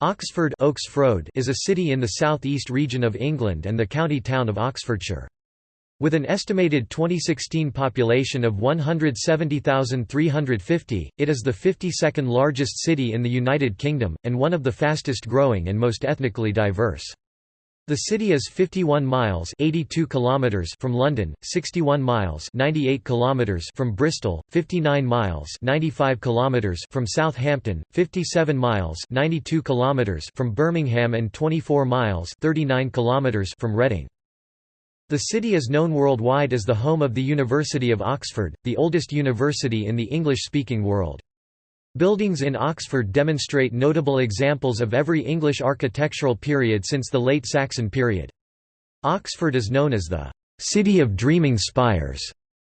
Oxford is a city in the south-east region of England and the county town of Oxfordshire. With an estimated 2016 population of 170,350, it is the 52nd largest city in the United Kingdom, and one of the fastest growing and most ethnically diverse. The city is 51 miles 82 kilometers from London, 61 miles 98 kilometers from Bristol, 59 miles 95 kilometers from Southampton, 57 miles 92 kilometers from Birmingham and 24 miles 39 kilometers from Reading. The city is known worldwide as the home of the University of Oxford, the oldest university in the English-speaking world. Buildings in Oxford demonstrate notable examples of every English architectural period since the late Saxon period. Oxford is known as the «city of dreaming spires»,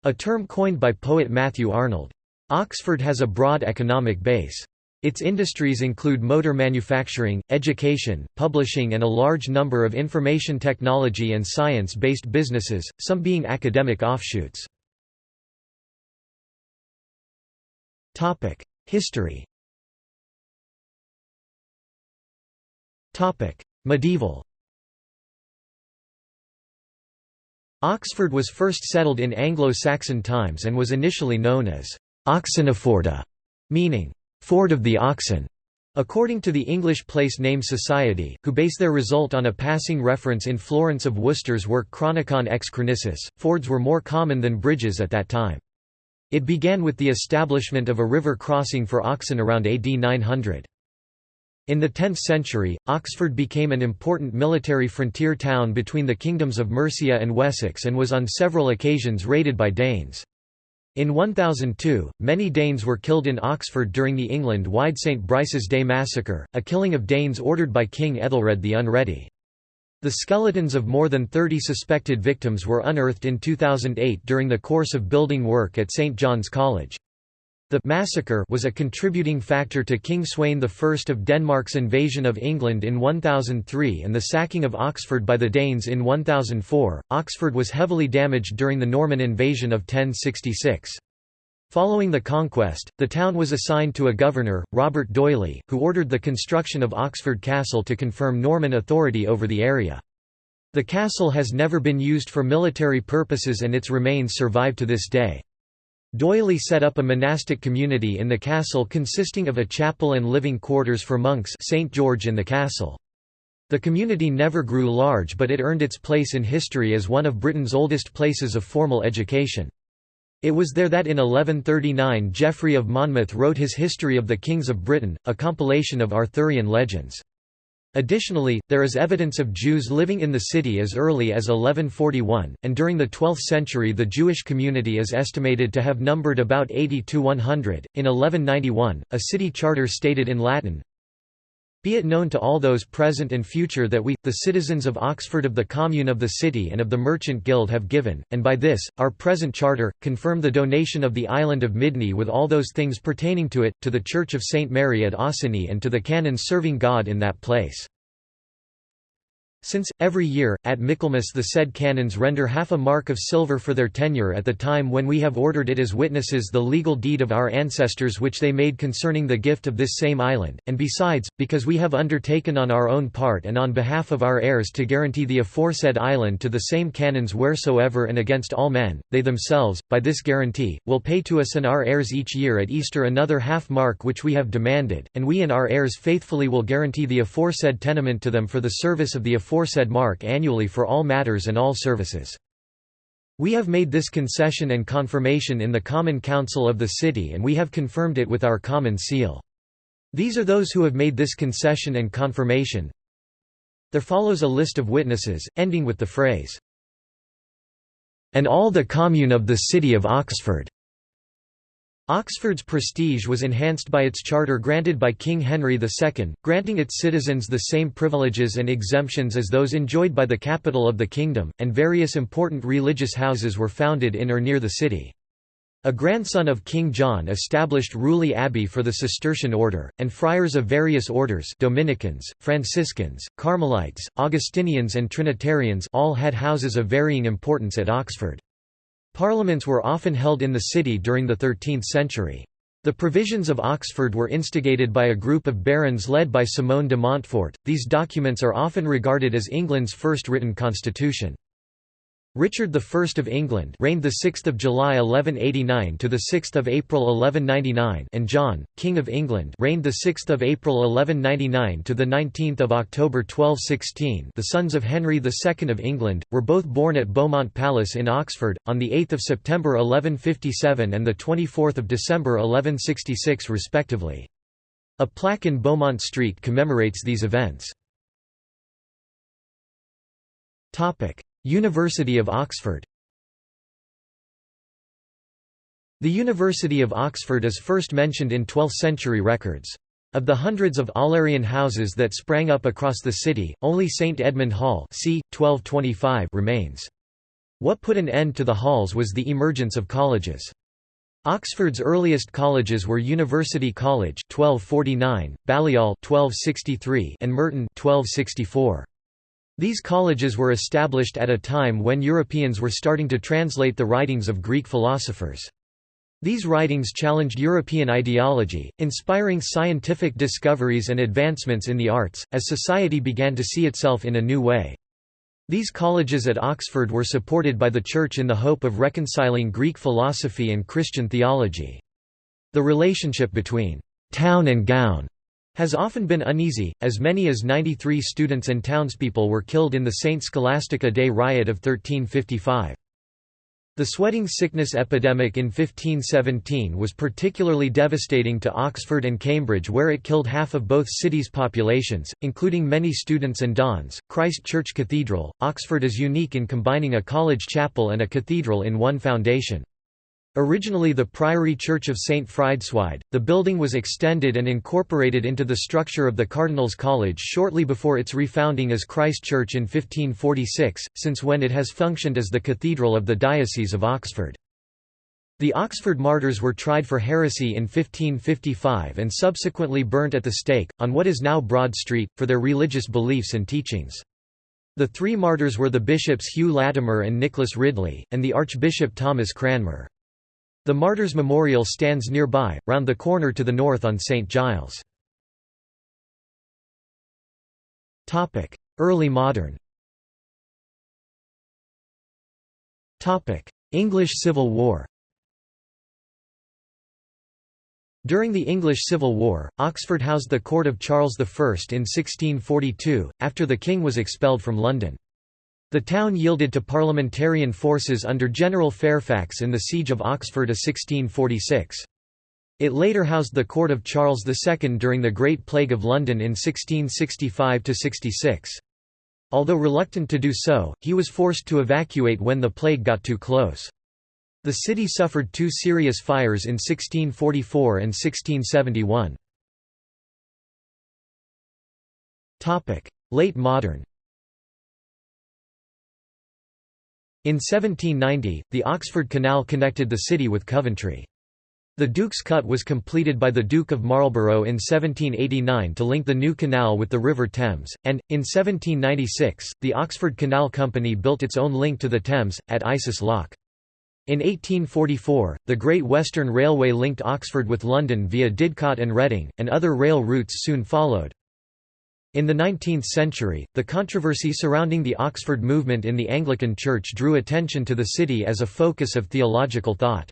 a term coined by poet Matthew Arnold. Oxford has a broad economic base. Its industries include motor manufacturing, education, publishing and a large number of information technology and science-based businesses, some being academic offshoots. History Medieval Oxford was first settled in Anglo-Saxon times and was initially known as Oxeneforda, meaning «ford of the oxen», according to the English Place Name Society, who base their result on a passing reference in Florence of Worcester's work Chronicon ex Chronicis. Fords were more common than bridges at that time. It began with the establishment of a river crossing for oxen around AD 900. In the 10th century, Oxford became an important military frontier town between the kingdoms of Mercia and Wessex and was on several occasions raided by Danes. In 1002, many Danes were killed in Oxford during the England-wide St Brice's Day massacre, a killing of Danes ordered by King Ethelred the Unready. The skeletons of more than 30 suspected victims were unearthed in 2008 during the course of building work at St John's College. The massacre was a contributing factor to King Sweyn I of Denmark's invasion of England in 1003 and the sacking of Oxford by the Danes in 1004. Oxford was heavily damaged during the Norman invasion of 1066. Following the conquest, the town was assigned to a governor, Robert D'Oyly, who ordered the construction of Oxford Castle to confirm Norman authority over the area. The castle has never been used for military purposes and its remains survive to this day. D'Oyly set up a monastic community in the castle consisting of a chapel and living quarters for monks St. George in the castle. The community never grew large but it earned its place in history as one of Britain's oldest places of formal education. It was there that in 1139 Geoffrey of Monmouth wrote his History of the Kings of Britain, a compilation of Arthurian legends. Additionally, there is evidence of Jews living in the city as early as 1141, and during the 12th century the Jewish community is estimated to have numbered about 80 to 100. In 1191, a city charter stated in Latin, be it known to all those present and future that we, the citizens of Oxford of the Commune of the City and of the Merchant Guild have given, and by this, our present charter, confirm the donation of the island of Midney with all those things pertaining to it, to the Church of St. Mary at Oseney and to the canons serving God in that place. Since, every year, at Michaelmas the said canons render half a mark of silver for their tenure at the time when we have ordered it as witnesses the legal deed of our ancestors which they made concerning the gift of this same island, and besides, because we have undertaken on our own part and on behalf of our heirs to guarantee the aforesaid island to the same canons wheresoever and against all men, they themselves, by this guarantee, will pay to us and our heirs each year at Easter another half mark which we have demanded, and we and our heirs faithfully will guarantee the aforesaid tenement to them for the service of the aforesaid mark annually for all matters and all services. We have made this concession and confirmation in the Common Council of the City and we have confirmed it with our common seal. These are those who have made this concession and confirmation. There follows a list of witnesses, ending with the phrase, "...and all the commune of the city of Oxford." Oxford's prestige was enhanced by its charter granted by King Henry II, granting its citizens the same privileges and exemptions as those enjoyed by the capital of the kingdom, and various important religious houses were founded in or near the city. A grandson of King John established Rewley Abbey for the Cistercian order, and friars of various orders Dominicans, Franciscans, Carmelites, Augustinians and Trinitarians all had houses of varying importance at Oxford. Parliaments were often held in the city during the 13th century. The provisions of Oxford were instigated by a group of barons led by Simon de Montfort. These documents are often regarded as England's first written constitution. Richard I of England reigned the 6th of July 1189 to the 6th of April 1199 and John, King of England reigned the 6th of April 1199 to the 19th of October 1216. The sons of Henry II of England were both born at Beaumont Palace in Oxford on the 8th of September 1157 and the 24th of December 1166 respectively. A plaque in Beaumont Street commemorates these events. Topic: University of Oxford The University of Oxford is first mentioned in 12th-century records. Of the hundreds of Aularian houses that sprang up across the city, only St Edmund Hall c. 1225 remains. What put an end to the halls was the emergence of colleges. Oxford's earliest colleges were University College 1249, Balliol 1263 and Merton 1264. These colleges were established at a time when Europeans were starting to translate the writings of Greek philosophers. These writings challenged European ideology, inspiring scientific discoveries and advancements in the arts, as society began to see itself in a new way. These colleges at Oxford were supported by the Church in the hope of reconciling Greek philosophy and Christian theology. The relationship between «town and gown» has often been uneasy, as many as 93 students and townspeople were killed in the St. Scholastica Day riot of 1355. The sweating sickness epidemic in 1517 was particularly devastating to Oxford and Cambridge where it killed half of both cities' populations, including many students and dons. Christ Church Cathedral, Oxford is unique in combining a college chapel and a cathedral in one foundation. Originally the Priory Church of St. Frideswide, the building was extended and incorporated into the structure of the Cardinals College shortly before its refounding as Christ Church in 1546, since when it has functioned as the cathedral of the Diocese of Oxford. The Oxford martyrs were tried for heresy in 1555 and subsequently burnt at the stake, on what is now Broad Street, for their religious beliefs and teachings. The three martyrs were the bishops Hugh Latimer and Nicholas Ridley, and the Archbishop Thomas Cranmer. The Martyrs Memorial stands nearby, round the corner to the north on St. Giles. Early modern English Civil War During the English Civil War, Oxford housed the court of Charles I in 1642, after the king was expelled from London. The town yielded to parliamentarian forces under General Fairfax in the Siege of Oxford of 1646. It later housed the court of Charles II during the Great Plague of London in 1665–66. Although reluctant to do so, he was forced to evacuate when the plague got too close. The city suffered two serious fires in 1644 and 1671. Late modern In 1790, the Oxford Canal connected the city with Coventry. The Duke's Cut was completed by the Duke of Marlborough in 1789 to link the new canal with the River Thames, and, in 1796, the Oxford Canal Company built its own link to the Thames, at Isis Lock. In 1844, the Great Western Railway linked Oxford with London via Didcot and Reading, and other rail routes soon followed. In the 19th century, the controversy surrounding the Oxford movement in the Anglican Church drew attention to the city as a focus of theological thought.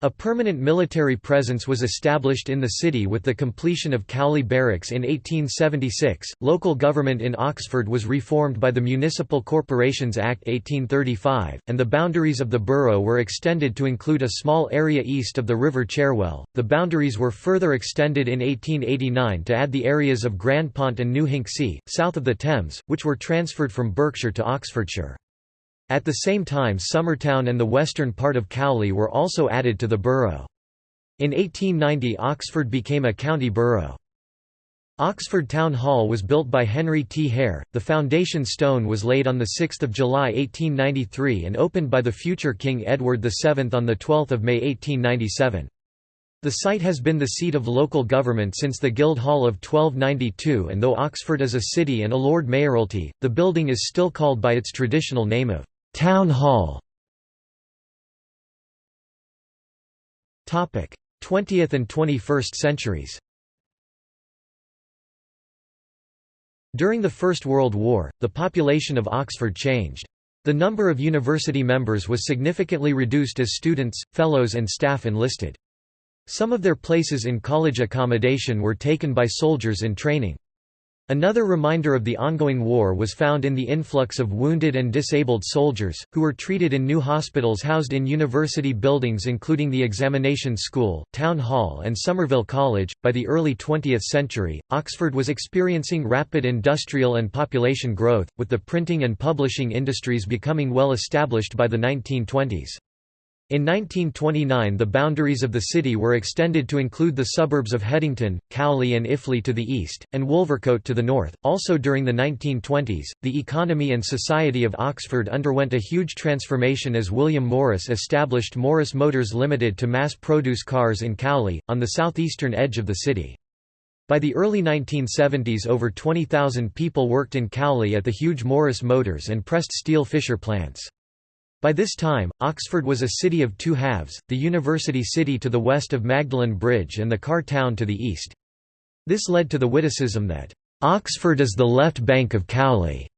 A permanent military presence was established in the city with the completion of Cowley Barracks in 1876. Local government in Oxford was reformed by the Municipal Corporations Act 1835, and the boundaries of the borough were extended to include a small area east of the River Cherwell. The boundaries were further extended in 1889 to add the areas of Grandpont and New Hinksey, south of the Thames, which were transferred from Berkshire to Oxfordshire. At the same time Summertown and the western part of Cowley were also added to the borough. In 1890 Oxford became a county borough. Oxford Town Hall was built by Henry T. Hare, the foundation stone was laid on 6 July 1893 and opened by the future King Edward VII on 12 May 1897. The site has been the seat of local government since the Guildhall of 1292 and though Oxford is a city and a Lord Mayoralty, the building is still called by its traditional name of Town Hall 20th and 21st centuries During the First World War, the population of Oxford changed. The number of university members was significantly reduced as students, fellows and staff enlisted. Some of their places in college accommodation were taken by soldiers in training. Another reminder of the ongoing war was found in the influx of wounded and disabled soldiers, who were treated in new hospitals housed in university buildings including the Examination School, Town Hall and Somerville College. By the early 20th century, Oxford was experiencing rapid industrial and population growth, with the printing and publishing industries becoming well established by the 1920s. In 1929 the boundaries of the city were extended to include the suburbs of Headington, Cowley and Iffley to the east, and Wolvercote to the north. Also during the 1920s, the economy and society of Oxford underwent a huge transformation as William Morris established Morris Motors Limited to mass-produce cars in Cowley, on the southeastern edge of the city. By the early 1970s over 20,000 people worked in Cowley at the huge Morris Motors and pressed steel Fisher plants. By this time, Oxford was a city of two halves, the university city to the west of Magdalen Bridge and the car town to the east. This led to the witticism that, "...Oxford is the left bank of Cowley."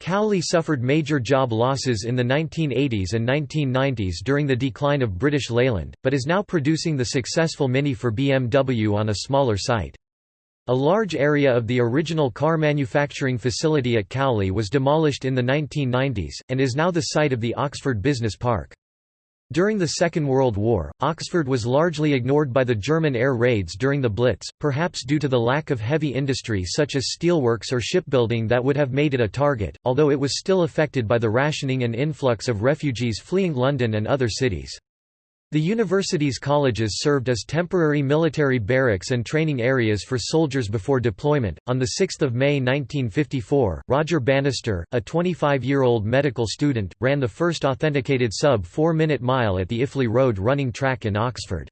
Cowley suffered major job losses in the 1980s and 1990s during the decline of British Leyland, but is now producing the successful Mini for BMW on a smaller site. A large area of the original car manufacturing facility at Cowley was demolished in the 1990s, and is now the site of the Oxford Business Park. During the Second World War, Oxford was largely ignored by the German air raids during the Blitz, perhaps due to the lack of heavy industry such as steelworks or shipbuilding that would have made it a target, although it was still affected by the rationing and influx of refugees fleeing London and other cities. The university's colleges served as temporary military barracks and training areas for soldiers before deployment. On the 6th of May 1954, Roger Bannister, a 25-year-old medical student, ran the first authenticated sub 4-minute mile at the Iffley Road running track in Oxford.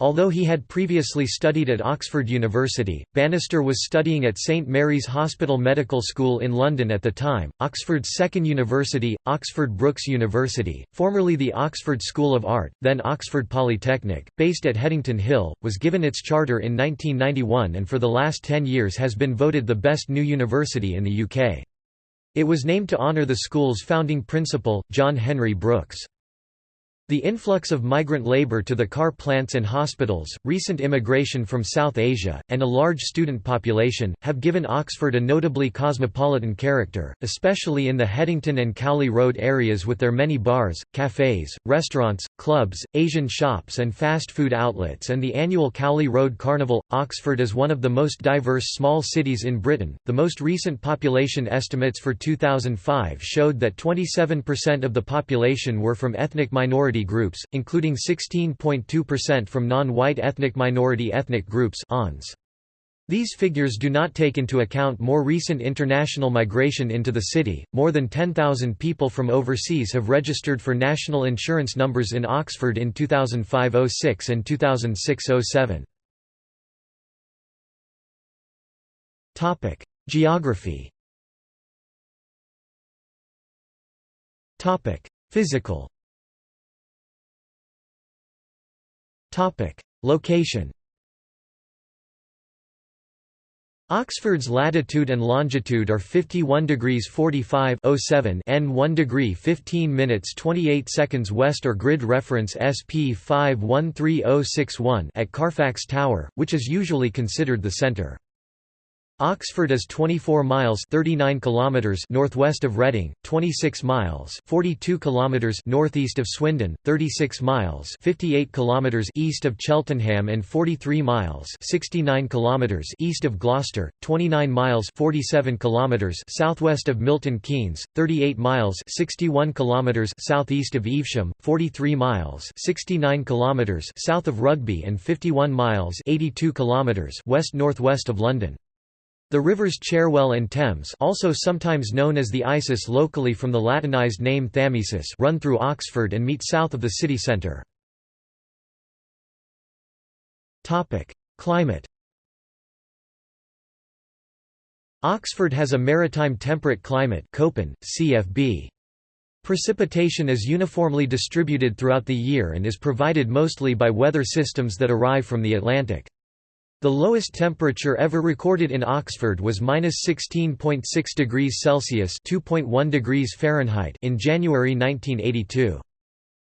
Although he had previously studied at Oxford University, Bannister was studying at St Mary's Hospital Medical School in London at the time. Oxford's second university, Oxford Brookes University, formerly the Oxford School of Art, then Oxford Polytechnic, based at Headington Hill, was given its charter in 1991 and for the last ten years has been voted the best new university in the UK. It was named to honour the school's founding principal, John Henry Brookes. The influx of migrant labor to the car plants and hospitals, recent immigration from South Asia, and a large student population, have given Oxford a notably cosmopolitan character, especially in the Headington and Cowley Road areas with their many bars, cafes, restaurants, clubs, Asian shops and fast food outlets and the annual Cowley Road Carnival. Oxford is one of the most diverse small cities in Britain. The most recent population estimates for 2005 showed that 27% of the population were from ethnic minority groups, including 16.2% from non-white ethnic minority ethnic groups These figures do not take into account more recent international migration into the city. More than 10,000 people from overseas have registered for national insurance numbers in Oxford in 2005-06 and 2006-07. Topic: Geography. Topic: Physical. Topic: Location. Oxford's latitude and longitude are 51 degrees 45 07 N 1 degree 15 minutes 28 seconds west or grid reference SP 513061 at Carfax Tower, which is usually considered the centre. Oxford is 24 miles 39 kilometers northwest of Reading, 26 miles 42 kilometers northeast of Swindon, 36 miles 58 kilometers east of Cheltenham and 43 miles 69 kilometers east of Gloucester, 29 miles 47 kilometers southwest of Milton Keynes, 38 miles 61 kilometers southeast of Evesham, 43 miles 69 kilometers south of Rugby and 51 miles 82 kilometers west northwest of London. The rivers Cherwell and Thames also sometimes known as the Isis locally from the Latinized name Thamesis run through Oxford and meet south of the city centre. Climate Oxford has a maritime temperate climate Köppen, CFB. Precipitation is uniformly distributed throughout the year and is provided mostly by weather systems that arrive from the Atlantic. The lowest temperature ever recorded in Oxford was -16.6 degrees Celsius (2.1 degrees Fahrenheit) in January 1982.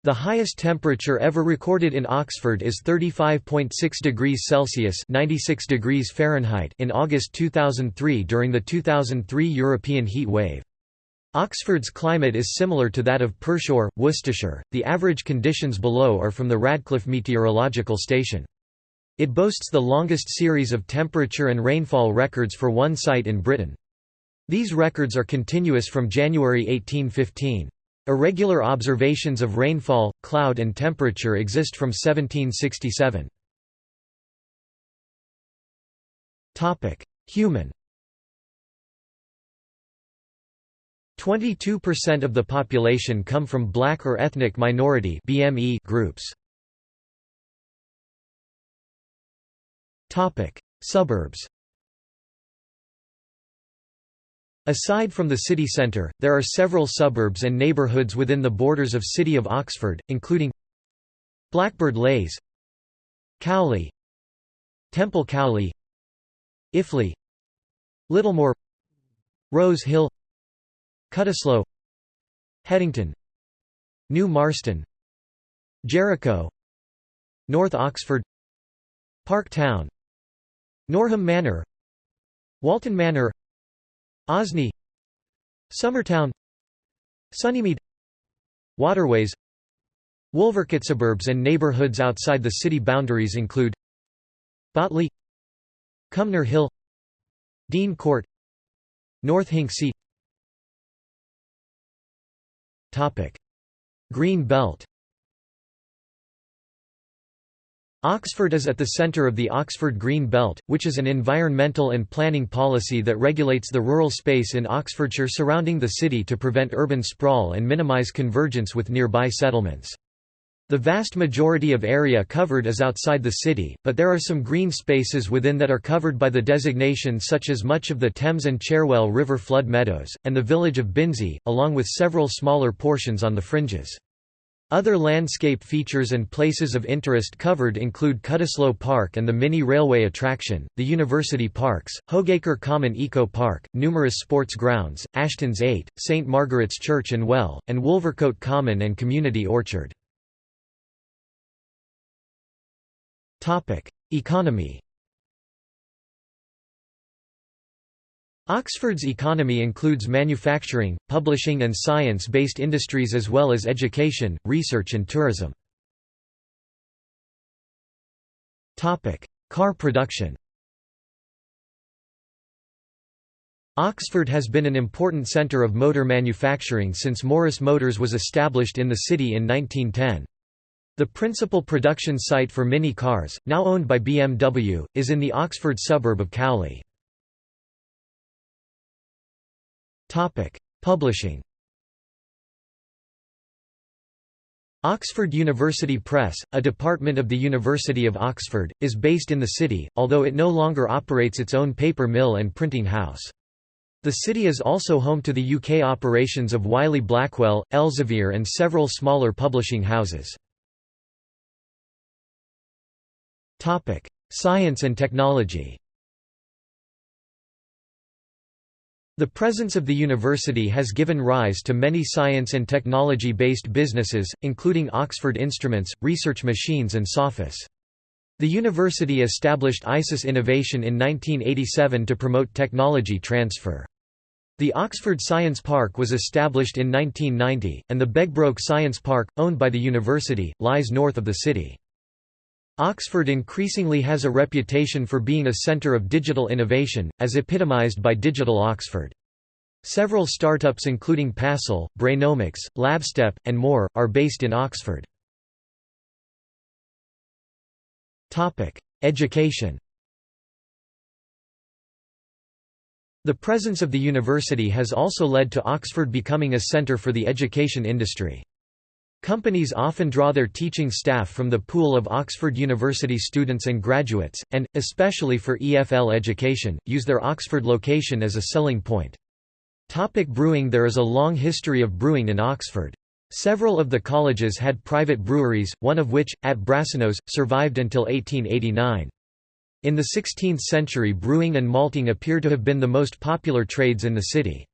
The highest temperature ever recorded in Oxford is 35.6 degrees Celsius (96 degrees Fahrenheit) in August 2003 during the 2003 European heat wave. Oxford's climate is similar to that of Pershore, Worcestershire. The average conditions below are from the Radcliffe Meteorological Station. It boasts the longest series of temperature and rainfall records for one site in Britain. These records are continuous from January 1815. Irregular observations of rainfall, cloud and temperature exist from 1767. Human 22% of the population come from black or ethnic minority BME groups. Suburbs. Aside from the city centre, there are several suburbs and neighbourhoods within the borders of City of Oxford, including Blackbird Leys Cowley Temple Cowley Iffley Littlemore Rose Hill Cutteslowe Headington New Marston Jericho North Oxford Park Town Norham Manor Walton Manor Osney Summertown Sunnymead Waterways Wolvercote suburbs and neighbourhoods outside the city boundaries include Botley Cumnor Hill Dean Court North Hinksey. Green Belt Oxford is at the centre of the Oxford Green Belt, which is an environmental and planning policy that regulates the rural space in Oxfordshire surrounding the city to prevent urban sprawl and minimise convergence with nearby settlements. The vast majority of area covered is outside the city, but there are some green spaces within that are covered by the designation such as much of the Thames and Cherwell River flood meadows, and the village of Binsey, along with several smaller portions on the fringes. Other landscape features and places of interest covered include Cutteslowe Park and the mini railway attraction, the University Parks, Hogacre Common Eco Park, numerous sports grounds, Aston's Eyot, St Margaret's Church and Well, and Wolvercote Common and Community Orchard. Economy Oxford's economy includes manufacturing, publishing and science-based industries as well as education, research and tourism. Car production Oxford has been an important centre of motor manufacturing since Morris Motors was established in the city in 1910. The principal production site for Mini cars, now owned by BMW, is in the Oxford suburb of Cowley. Publishing Oxford University Press, a department of the University of Oxford, is based in the city, although it no longer operates its own paper mill and printing house. The city is also home to the UK operations of Wiley Blackwell, Elsevier and several smaller publishing houses. Topic: Science and technology. The presence of the university has given rise to many science and technology-based businesses, including Oxford Instruments, Research Machines and Sophos. The university established ISIS Innovation in 1987 to promote technology transfer. The Oxford Science Park was established in 1990, and the Begbroke Science Park, owned by the university, lies north of the city. Oxford increasingly has a reputation for being a centre of digital innovation, as epitomised by Digital Oxford. Several startups including Passle, Brainomix, Labstep, and more, are based in Oxford. Education The presence of the university has also led to Oxford becoming a centre for the education industry. Companies often draw their teaching staff from the pool of Oxford University students and graduates, and, especially for EFL education, use their Oxford location as a selling point. Topic brewing There is a long history of brewing in Oxford. Several of the colleges had private breweries, one of which, at Brasenose, survived until 1889. In the 16th century brewing and malting appear to have been the most popular trades in the city.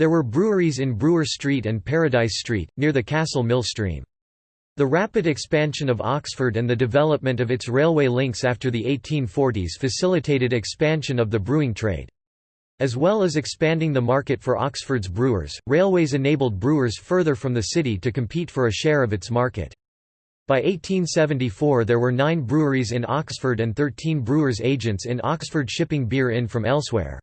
There were breweries in Brewer Street and Paradise Street, near the Castle Mill Stream. The rapid expansion of Oxford and the development of its railway links after the 1840s facilitated expansion of the brewing trade. As well as expanding the market for Oxford's brewers, railways enabled brewers further from the city to compete for a share of its market. By 1874 there were nine breweries in Oxford and 13 brewers' agents in Oxford shipping beer in from elsewhere.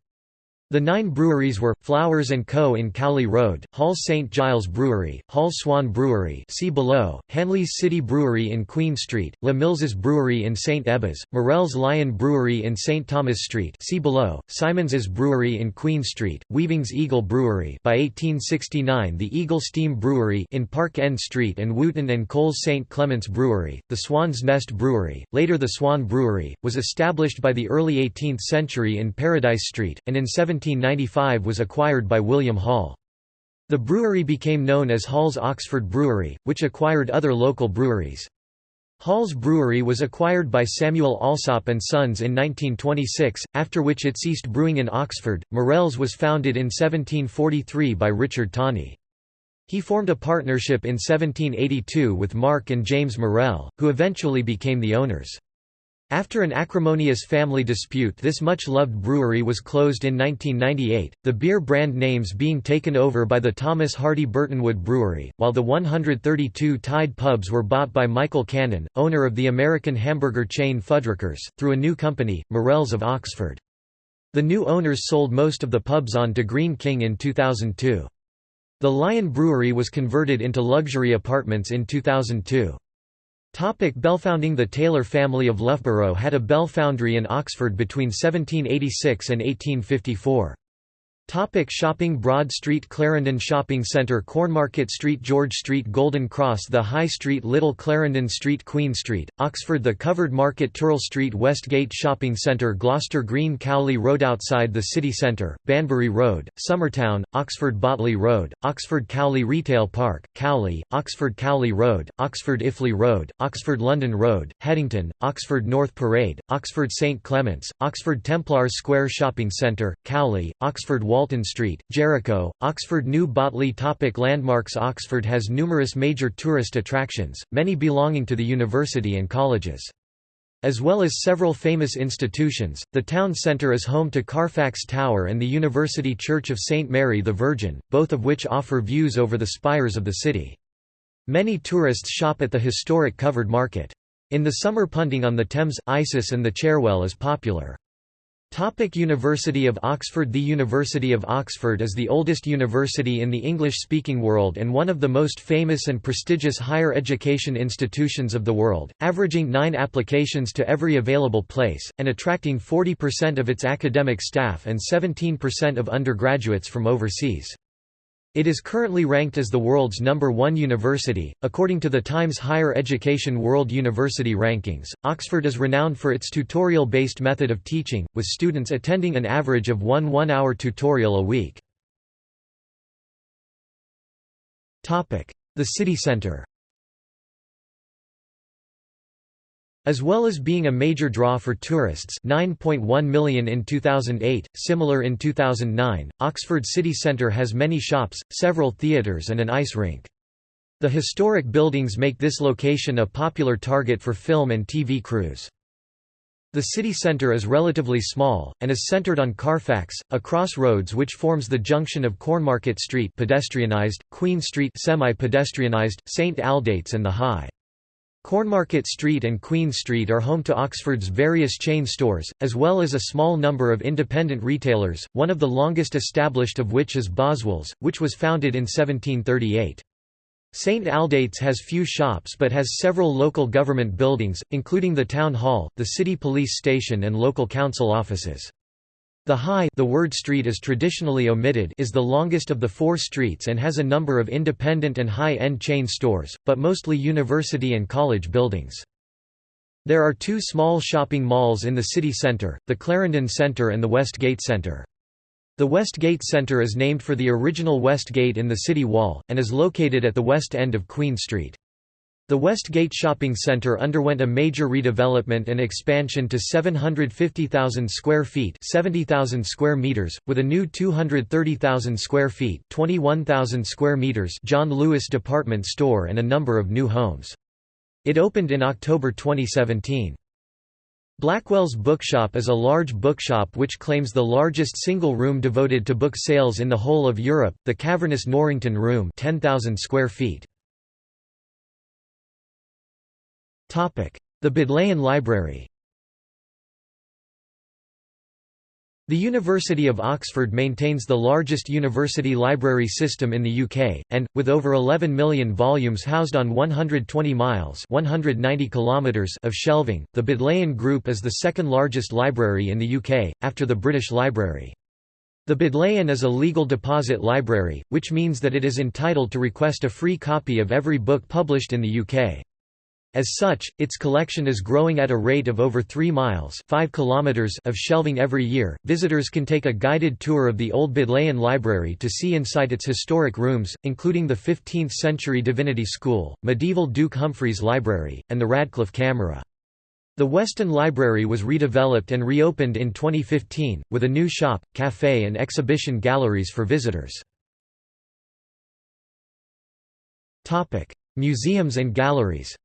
The nine breweries were, Flowers & Co. in Cowley Road, Hall St. Giles Brewery, Hall Swan Brewery see below, Hanley's City Brewery in Queen Street, Le Mills's Brewery in St. Ebbe's, Morell's Lion Brewery in St. Thomas Street see below, Simons's Brewery in Queen Street, Weaving's Eagle Brewery by 1869 the Eagle Steam Brewery in Park End Street and Wootton & Cole's St. Clement's Brewery, the Swan's Nest Brewery, later the Swan Brewery, was established by the early 18th century in Paradise Street, and in 17 1795 was acquired by William Hall. The brewery became known as Hall's Oxford Brewery, which acquired other local breweries. Hall's Brewery was acquired by Samuel Allsopp and Sons in 1926, after which it ceased brewing in Oxford. Morell's was founded in 1743 by Richard Tawney. He formed a partnership in 1782 with Mark and James Morell, who eventually became the owners. After an acrimonious family dispute this much-loved brewery was closed in 1998, the beer brand names being taken over by the Thomas Hardy Burtonwood Brewery, while the 132 Tied pubs were bought by Michael Cannon, owner of the American hamburger chain Fuddruckers, through a new company, Morell's of Oxford. The new owners sold most of the pubs on to Greene King in 2002. The Lion Brewery was converted into luxury apartments in 2002. Topic Bellfounding The Taylor family of Loughborough had a bell foundry in Oxford between 1786 and 1854. Topic shopping Broad Street Clarendon Shopping Centre Cornmarket Street George Street Golden Cross The High Street Little Clarendon Street Queen Street, Oxford The Covered Market Turl Street Westgate Shopping Centre Gloucester Green Cowley Road Outside the City Centre, Banbury Road, Summertown, Oxford Botley Road, Oxford Cowley Retail Park, Cowley, Oxford Cowley Road, Oxford Iffley Road, Oxford London Road, Headington, Oxford North Parade, Oxford St Clements, Oxford Templars Square Shopping Centre, Cowley, Oxford Walton Street, Jericho, Oxford New Botley Topic Landmarks Oxford has numerous major tourist attractions, many belonging to the university and colleges. As well as several famous institutions, the town centre is home to Carfax Tower and the University Church of St Mary the Virgin, both of which offer views over the spires of the city. Many tourists shop at the historic covered market. In the summer punting on the Thames, Isis and the Cherwell is popular. Topic University of Oxford The University of Oxford is the oldest university in the English-speaking world and one of the most famous and prestigious higher education institutions of the world, averaging nine applications to every available place, and attracting 40% of its academic staff and 17% of undergraduates from overseas. It is currently ranked as the world's number one university. According to the Times Higher Education World University Rankings, Oxford is renowned for its tutorial based method of teaching, with students attending an average of one one hour tutorial a week. The city centre As well as being a major draw for tourists 9.1 million in 2008, similar in 2009, Oxford city centre has many shops, several theatres and an ice rink. The historic buildings make this location a popular target for film and TV crews. The city centre is relatively small, and is centred on Carfax, a crossroads which forms the junction of Cornmarket Street pedestrianised, Queen Street semi-pedestrianised, St Aldate's and the High. Cornmarket Street and Queen Street are home to Oxford's various chain stores, as well as a small number of independent retailers, one of the longest established of which is Boswell's, which was founded in 1738. St Aldate's has few shops but has several local government buildings, including the Town Hall, the City Police Station and local council offices. The High the word street is traditionally omitted is the longest of the four streets and has a number of independent and high-end chain stores, but mostly university and college buildings. There are two small shopping malls in the city centre, the Clarendon Centre and the Westgate Centre. The West Gate Centre is named for the original West Gate in the city wall, and is located at the west end of Queen Street. The West Gate Shopping Centre underwent a major redevelopment and expansion to 750,000 square feet 70,000 square meters, with a new 230,000 square feet 21,000 square meters John Lewis department store and a number of new homes. It opened in October 2017. Blackwell's Bookshop is a large bookshop which claims the largest single room devoted to book sales in the whole of Europe, the cavernous Norrington Room 10,000 square feet. The Bodleian Library The University of Oxford maintains the largest university library system in the UK, and, with over 11 million volumes housed on 120 miles 190 kilometers of shelving, the Bodleian Group is the second largest library in the UK, after the British Library. The Bodleian is a legal deposit library, which means that it is entitled to request a free copy of every book published in the UK. As such, its collection is growing at a rate of over 3 miles 5 kilometers of shelving every year. Visitors can take a guided tour of the Old Bodleian Library to see inside its historic rooms, including the 15th-century Divinity School, medieval Duke Humphreys Library, and the Radcliffe Camera. The Weston Library was redeveloped and reopened in 2015, with a new shop, cafe and exhibition galleries for visitors. Museums and galleries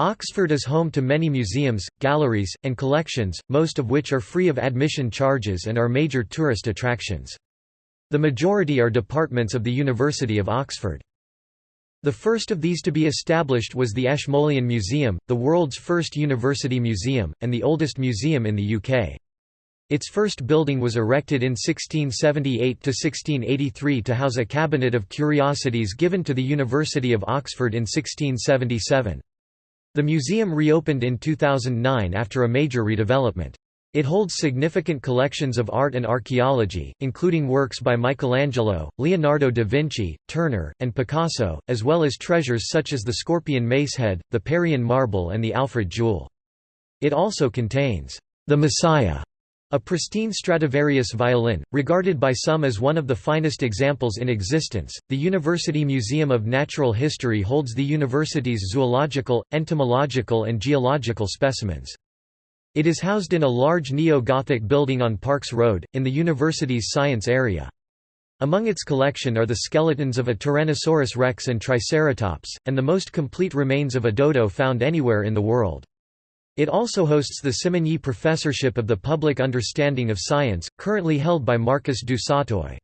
Oxford is home to many museums, galleries, and collections, most of which are free of admission charges and are major tourist attractions. The majority are departments of the University of Oxford. The first of these to be established was the Ashmolean Museum, the world's first university museum, and the oldest museum in the UK. Its first building was erected in 1678–1683 to house a cabinet of curiosities given to the University of Oxford in 1677. The museum reopened in 2009 after a major redevelopment. It holds significant collections of art and archaeology, including works by Michelangelo, Leonardo da Vinci, Turner, and Picasso, as well as treasures such as the Scorpion Macehead, the Parian marble and the Alfred jewel. It also contains the Messiah a pristine Stradivarius violin, regarded by some as one of the finest examples in existence, the University Museum of Natural History holds the university's zoological, entomological and geological specimens. It is housed in a large neo-Gothic building on Parks Road, in the university's science area. Among its collection are the skeletons of a Tyrannosaurus rex and Triceratops, and the most complete remains of a dodo found anywhere in the world. It also hosts the Simonyi Professorship of the Public Understanding of Science, currently held by Marcus du Sautoy.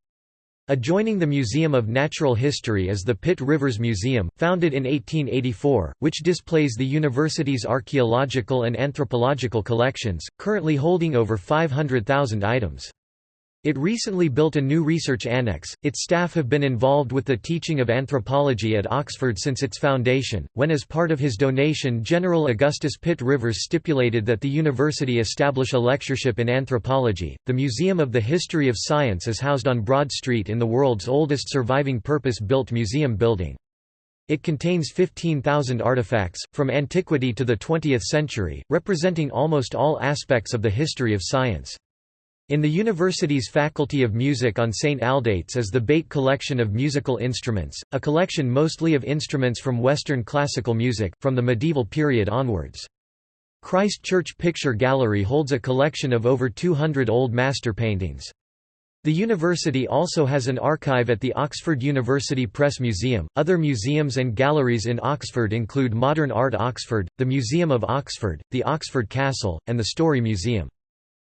Adjoining the Museum of Natural History is the Pitt Rivers Museum, founded in 1884, which displays the university's archaeological and anthropological collections, currently holding over 500,000 items. It recently built a new research annex. Its staff have been involved with the teaching of anthropology at Oxford since its foundation, when as part of his donation General Augustus Pitt Rivers stipulated that the university establish a lectureship in anthropology. The Museum of the History of Science is housed on Broad Street in the world's oldest surviving purpose-built museum building. It contains 15,000 artifacts, from antiquity to the 20th century, representing almost all aspects of the history of science. In the university's Faculty of Music on St Aldate's is the Bate Collection of Musical Instruments, a collection mostly of instruments from Western classical music, from the medieval period onwards. Christ Church Picture Gallery holds a collection of over 200 old master paintings. The university also has an archive at the Oxford University Press Museum. Other museums and galleries in Oxford include Modern Art Oxford, the Museum of Oxford, the Oxford Castle, and the Story Museum.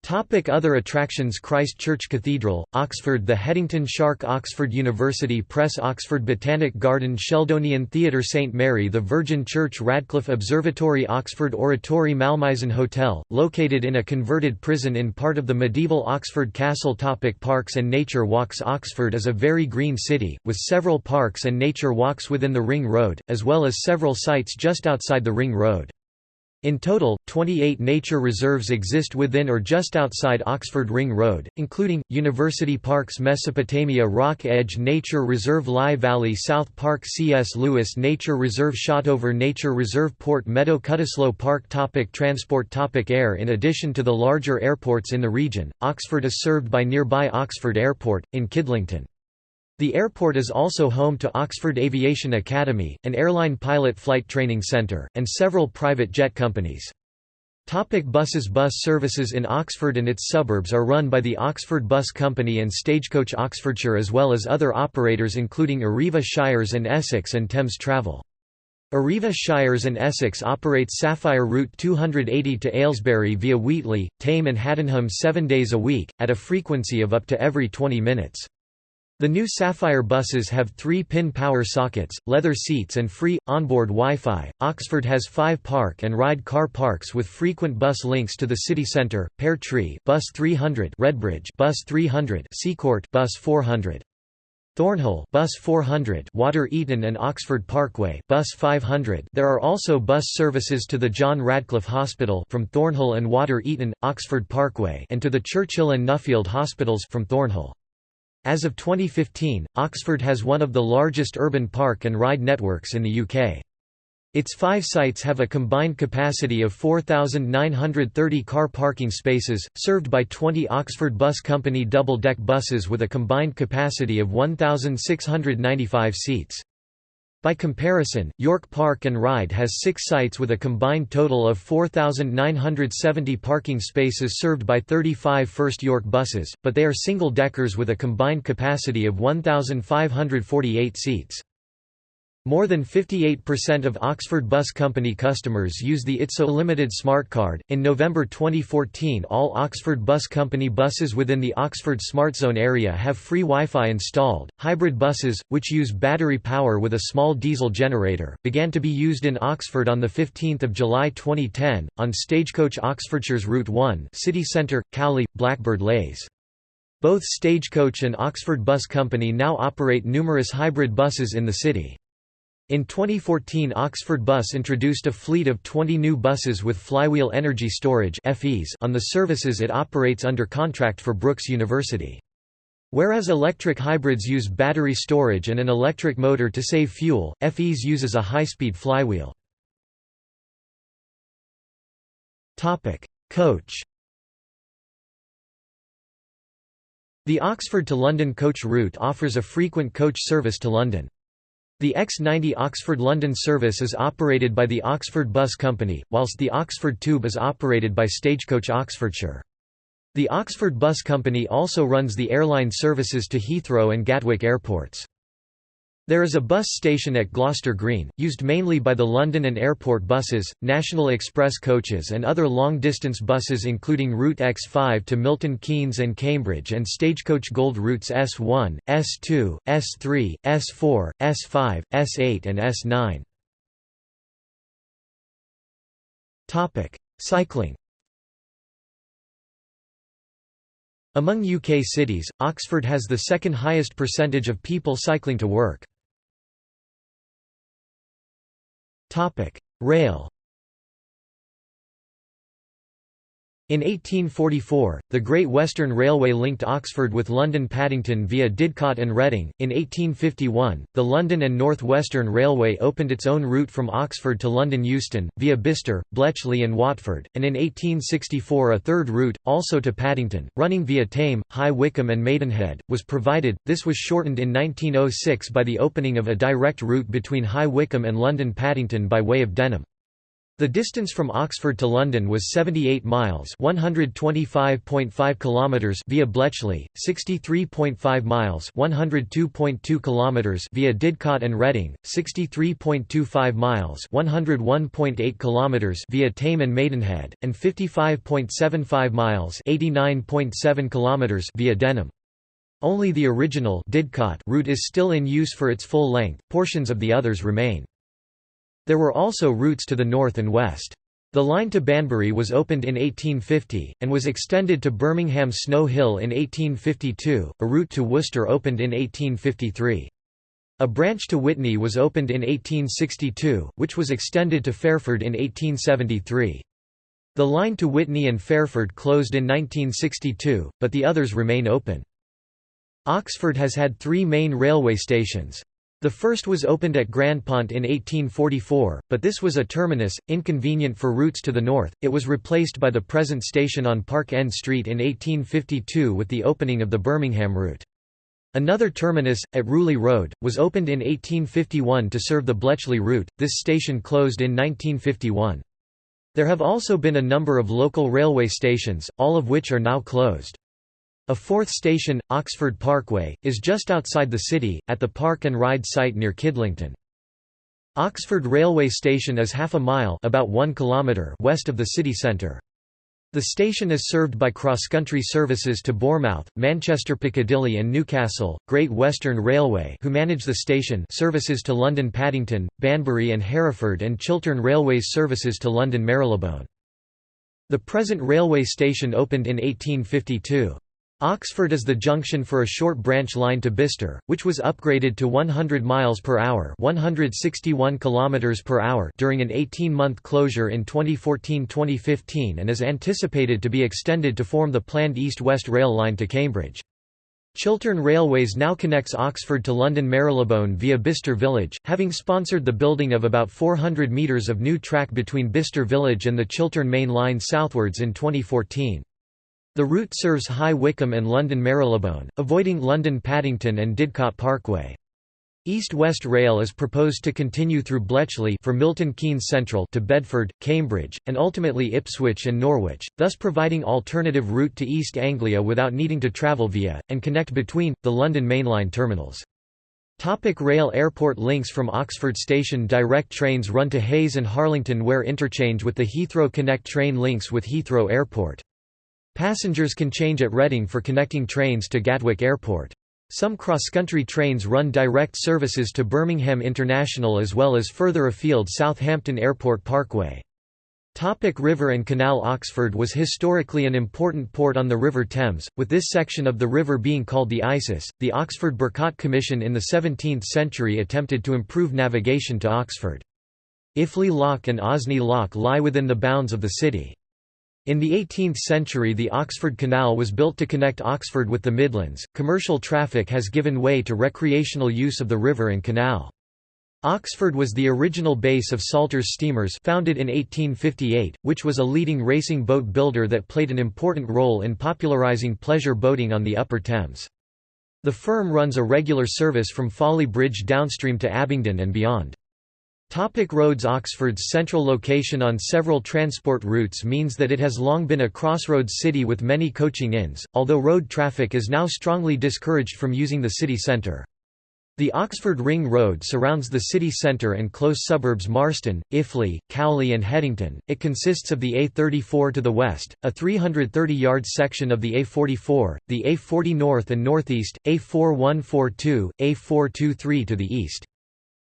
Topic other attractions Christ Church Cathedral, Oxford The Headington Shark Oxford University Press Oxford Botanic Garden Sheldonian Theatre St Mary The Virgin Church Radcliffe Observatory Oxford Oratory Malmaison Hotel, located in a converted prison in part of the medieval Oxford Castle topic Parks and nature walks Oxford is a very green city, with several parks and nature walks within the Ring Road, as well as several sites just outside the Ring Road. In total, 28 nature reserves exist within or just outside Oxford Ring Road, including, University Parks Mesopotamia Rock Edge Nature Reserve Lye Valley South Park C.S. Lewis Nature Reserve Shotover Nature Reserve Port Meadow Cutteslowe Park topic Transport topic Air In addition to the larger airports in the region, Oxford is served by nearby Oxford Airport, in Kidlington. The airport is also home to Oxford Aviation Academy, an airline pilot flight training centre, and several private jet companies. Topic buses Bus services in Oxford and its suburbs are run by the Oxford Bus Company and Stagecoach Oxfordshire as well as other operators including Arriva Shires and Essex and Thames Travel. Arriva Shires and Essex operates Sapphire Route 280 to Aylesbury via Wheatley, Thame and Haddenham seven days a week, at a frequency of up to every 20 minutes. The new Sapphire buses have three-pin power sockets, leather seats and free, onboard Wi-Fi. Oxford has five park and ride car parks with frequent bus links to the city centre, Pear Tree bus 300 Redbridge bus 300 Seacourt bus 400. Thornhill bus 400 Water Eaton and Oxford Parkway bus 500 There are also bus services to the John Radcliffe Hospital from Thornhill and Water Eaton Oxford Parkway and to the Churchill and Nuffield hospitals from Thornhill as of 2015, Oxford has one of the largest urban park and ride networks in the UK. Its five sites have a combined capacity of 4,930 car parking spaces, served by 20 Oxford Bus Company double-deck buses with a combined capacity of 1,695 seats. By comparison, York Park and Ride has six sites with a combined total of 4,970 parking spaces served by 35 First York buses, but they are single-deckers with a combined capacity of 1,548 seats. More than 58% of Oxford Bus Company customers use the ITSO Limited Smart Card. In November 2014, all Oxford Bus Company buses within the Oxford Smart Zone area have free Wi Fi installed. Hybrid buses, which use battery power with a small diesel generator, began to be used in Oxford on 15 July 2010, on Stagecoach Oxfordshire's Route 1, City Centre, Cowley, Blackbird Leys. Both Stagecoach and Oxford Bus Company now operate numerous hybrid buses in the city. In 2014 Oxford Bus introduced a fleet of 20 new buses with flywheel energy storage on the services it operates under contract for Brookes University. Whereas electric hybrids use battery storage and an electric motor to save fuel, FEs uses a high-speed flywheel. Coach The Oxford to London coach route offers a frequent coach service to London. The X90 Oxford-London service is operated by the Oxford Bus Company, whilst the Oxford Tube is operated by Stagecoach Oxfordshire. The Oxford Bus Company also runs the airline services to Heathrow and Gatwick airports. There is a bus station at Gloucester Green, used mainly by the London and airport buses, National Express coaches and other long-distance buses including Route X5 to Milton Keynes and Cambridge and Stagecoach Gold routes S1, S2, S3, S4, S5, S8 and S9. Cycling Among UK cities, Oxford has the second highest percentage of people cycling to work. Rail In 1844, the Great Western Railway linked Oxford with London Paddington via Didcot and Reading. In 1851, the London and North Western Railway opened its own route from Oxford to London Euston, via Bicester, Bletchley, and Watford, and in 1864 a third route, also to Paddington, running via Thame, High Wycombe, and Maidenhead, was provided. This was shortened in 1906 by the opening of a direct route between High Wycombe and London Paddington by way of Denham. The distance from Oxford to London was 78 miles (125.5 kilometers) via Bletchley, 63.5 miles (102.2 kilometers) via Didcot and Reading, 63.25 miles (101.8 kilometers) via Thame and Maidenhead, and 55.75 miles (89.7 kilometers) via Denham. Only the original Didcot route is still in use for its full length. Portions of the others remain. There were also routes to the north and west. The line to Banbury was opened in 1850, and was extended to Birmingham Snow Hill in 1852, a route to Worcester opened in 1853. A branch to Witney was opened in 1862, which was extended to Fairford in 1873. The line to Witney and Fairford closed in 1962, but the others remain open. Oxford has had three main railway stations. The first was opened at Grandpont in 1844, but this was a terminus, inconvenient for routes to the north. It was replaced by the present station on Park End Street in 1852 with the opening of the Birmingham route. Another terminus, at Rewley Road, was opened in 1851 to serve the Bletchley route. This station closed in 1951. There have also been a number of local railway stations, all of which are now closed. A fourth station, Oxford Parkway, is just outside the city, at the Park and Ride site near Kidlington. Oxford Railway Station is half a mile about 1 kilometre west of the city centre. The station is served by cross-country services to Bournemouth, Manchester Piccadilly and Newcastle, Great Western Railway who manage the station services to London Paddington, Banbury and Hereford and Chiltern Railways services to London Marylebone. The present railway station opened in 1852. Oxford is the junction for a short branch line to Bicester, which was upgraded to 100 miles per hour, 161 kilometers per hour during an 18-month closure in 2014-2015 and is anticipated to be extended to form the planned east-west rail line to Cambridge. Chiltern Railways now connects Oxford to London Marylebone via Bicester Village, having sponsored the building of about 400 metres of new track between Bicester Village and the Chiltern Main Line southwards in 2014. The route serves High Wycombe and London Marylebone, avoiding London Paddington and Didcot Parkway. East-West Rail is proposed to continue through Bletchley for Milton Keynes Central to Bedford, Cambridge, and ultimately Ipswich and Norwich, thus providing alternative route to East Anglia without needing to travel via, and connect between, the London mainline terminals. Topic rail Airport links From Oxford Station direct trains run to Hayes and Harlington where interchange with the Heathrow Connect train links with Heathrow Airport. Passengers can change at Reading for connecting trains to Gatwick Airport. Some cross-country trains run direct services to Birmingham International as well as further afield Southampton Airport Parkway. Topic river and canal Oxford was historically an important port on the River Thames, with this section of the river being called the Isis. The Oxford Burcot Commission in the 17th century attempted to improve navigation to Oxford. Iffley Lock and Osney Lock lie within the bounds of the city. In the 18th century, the Oxford Canal was built to connect Oxford with the Midlands. Commercial traffic has given way to recreational use of the river and canal. Oxford was the original base of Salters Steamers founded in 1858, which was a leading racing boat builder that played an important role in popularising pleasure boating on the Upper Thames. The firm runs a regular service from Folly Bridge downstream to Abingdon and beyond. Topic roads Oxford's central location on several transport routes means that it has long been a crossroads city with many coaching inns, although road traffic is now strongly discouraged from using the city centre. The Oxford Ring Road surrounds the city centre and close suburbs Marston, Iffley, Cowley and Headington. It consists of the A34 to the west, a 330-yard section of the A44, the A40 north and northeast, A4142, A423 to the east.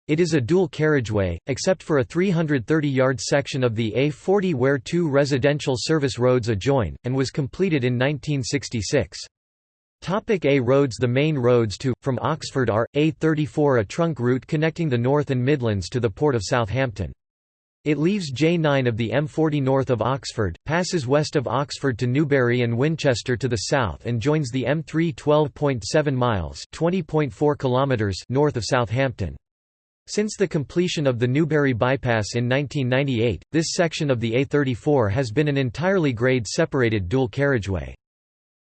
It is a dual carriageway, except for a 330-yard section of the A40 where two residential service roads adjoin, and was completed in 1966. Topic A roads The main roads to, from Oxford are, A34 a trunk route connecting the North and Midlands to the Port of Southampton. It leaves J9 of the M40 north of Oxford, passes west of Oxford to Newbury and Winchester to the south and joins the M3 12.7 miles north of Southampton. Since the completion of the Newbury Bypass in 1998, this section of the A34 has been an entirely grade-separated dual carriageway.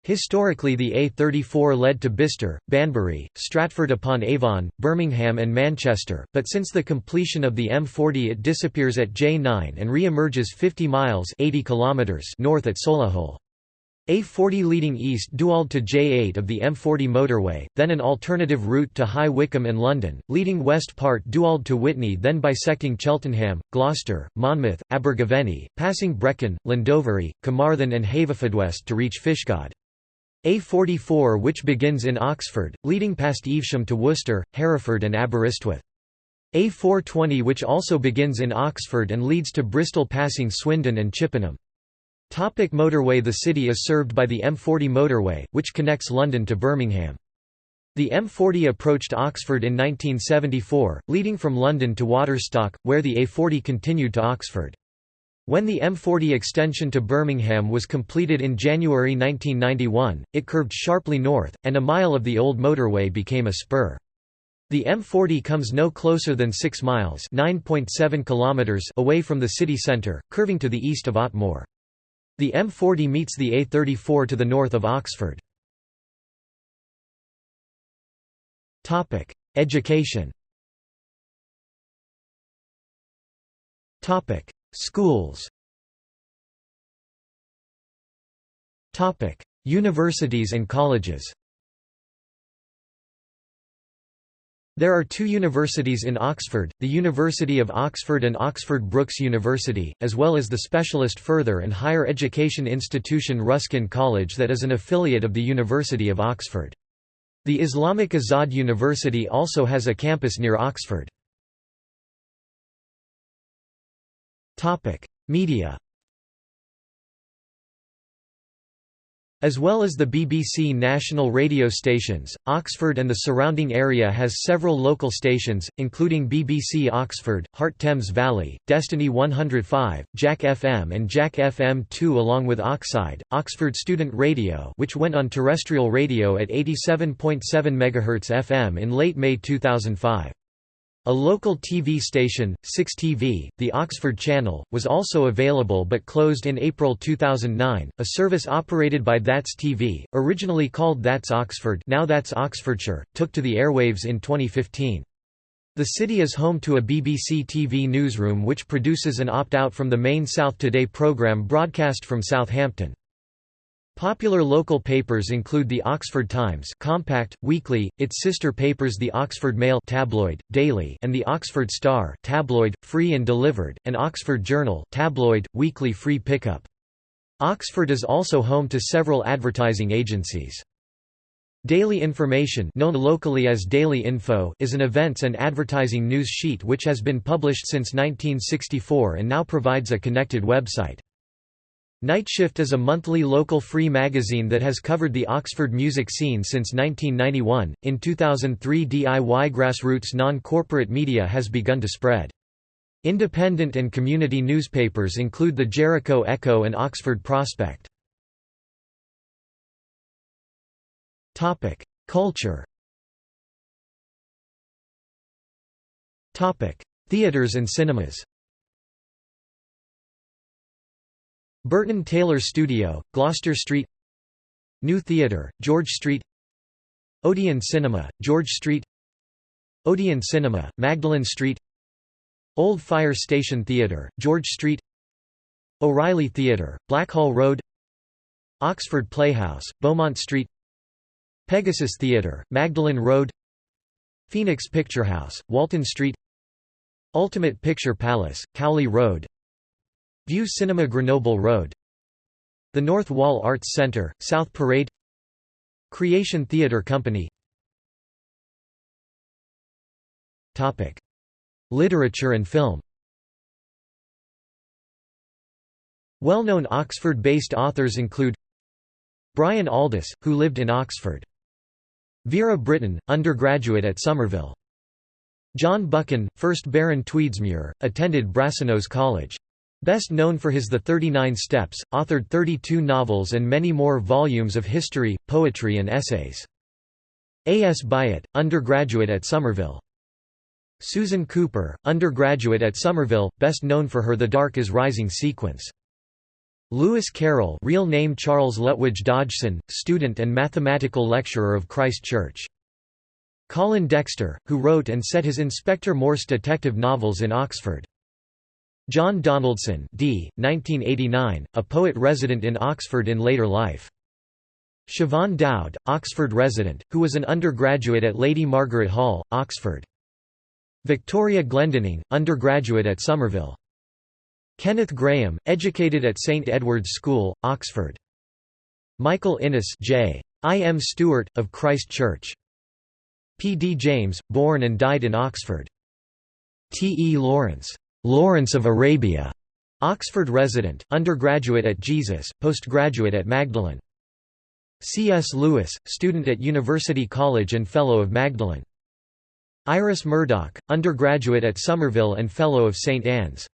Historically the A34 led to Bicester, Banbury, Stratford-upon-Avon, Birmingham and Manchester, but since the completion of the M40 it disappears at J9 and re-emerges 50 miles 80 kilometers north at Solihull. A40 leading east dualled to J8 of the M40 motorway, then an alternative route to High Wycombe and London, leading west part dualled to Witney then bisecting Cheltenham, Gloucester, Monmouth, Abergavenny, passing Brecon, Llandovery, Carmarthen and Haverfordwest to reach Fishguard. A44 which begins in Oxford, leading past Evesham to Worcester, Hereford and Aberystwyth. A420 which also begins in Oxford and leads to Bristol passing Swindon and Chippenham. Topic motorway The city is served by the M40 motorway, which connects London to Birmingham. The M40 approached Oxford in 1974, leading from London to Waterstock, where the A40 continued to Oxford. When the M40 extension to Birmingham was completed in January 1991, it curved sharply north, and a mile of the old motorway became a spur. The M40 comes no closer than 6 miles kilometers away from the city centre, curving to the east of Otmoor. The M40 meets the A34 to the north of Oxford. Topic: Education. Topic: Schools. Topic: Universities and colleges. There are two universities in Oxford, the University of Oxford and Oxford Brookes University, as well as the specialist further and higher education institution Ruskin College that is an affiliate of the University of Oxford. The Islamic Azad University also has a campus near Oxford. Media As well as the BBC national radio stations, Oxford and the surrounding area has several local stations, including BBC Oxford, Heart Thames Valley, Destiny 105, Jack FM and Jack FM 2 along with Oxide, Oxford Student Radio which went on terrestrial radio at 87.7 MHz FM in late May 2005. A local TV station, 6TV, the Oxford Channel, was also available but closed in April 2009. A service operated by That's TV, originally called That's Oxford, now That's Oxfordshire, took to the airwaves in 2015. The city is home to a BBC TV newsroom which produces an opt-out from the main South Today programme broadcast from Southampton. Popular local papers include the Oxford Times compact, weekly, its sister papers the Oxford Mail tabloid, daily and the Oxford Star tabloid, free and delivered, and Oxford Journal tabloid, weekly free pickup. Oxford is also home to several advertising agencies. Daily Information known locally as Daily Info is an events and advertising news sheet which has been published since 1964 and now provides a connected website. Night Shift is a monthly local free magazine that has covered the Oxford music scene since 1991. In 2003, DIY grassroots non corporate media has begun to spread. Independent and community newspapers include the Jericho Echo and Oxford Prospect. Culture Theatres and cinemas Burton Taylor Studio, Gloucester Street New Theatre, George Street Odeon Cinema, George Street Odeon Cinema, Magdalen Street Old Fire Station Theatre, George Street O'Reilly Theatre, Blackhall Road Oxford Playhouse, Beaumont Street Pegasus Theatre, Magdalen Road Phoenix Picture House, Walton Street Ultimate Picture Palace, Cowley Road Vue Cinema Grenoble Road The North Wall Arts Centre, South Parade Creation Theatre Company Topic. Literature and film Well-known Oxford-based authors include Brian Aldiss, who lived in Oxford. Vera Brittain, undergraduate at Somerville. John Buchan, 1st Baron Tweedsmuir, attended Brasenose College. Best known for his The Thirty-Nine Steps, authored 32 novels and many more volumes of history, poetry and essays. A. S. Byatt, undergraduate at Somerville. Susan Cooper, undergraduate at Somerville, best known for her The Dark is Rising sequence. Lewis Carroll real name Charles Lutwidge Dodgson, student and mathematical lecturer of Christ Church. Colin Dexter, who wrote and set his Inspector Morse detective novels in Oxford. John Donaldson d. 1989, a poet resident in Oxford in later life. Siobhan Dowd, Oxford resident, who was an undergraduate at Lady Margaret Hall, Oxford. Victoria Glendinning, undergraduate at Somerville. Kenneth Grahame, educated at St Edward's School, Oxford. Michael Innes J. I. M. Stewart, of Christ Church. P. D. James, born and died in Oxford. T. E. Lawrence Lawrence of Arabia, Oxford resident, undergraduate at Jesus, postgraduate at Magdalen. C.S. Lewis, student at University College and Fellow of Magdalen. Iris Murdoch, undergraduate at Somerville and Fellow of St. Anne's.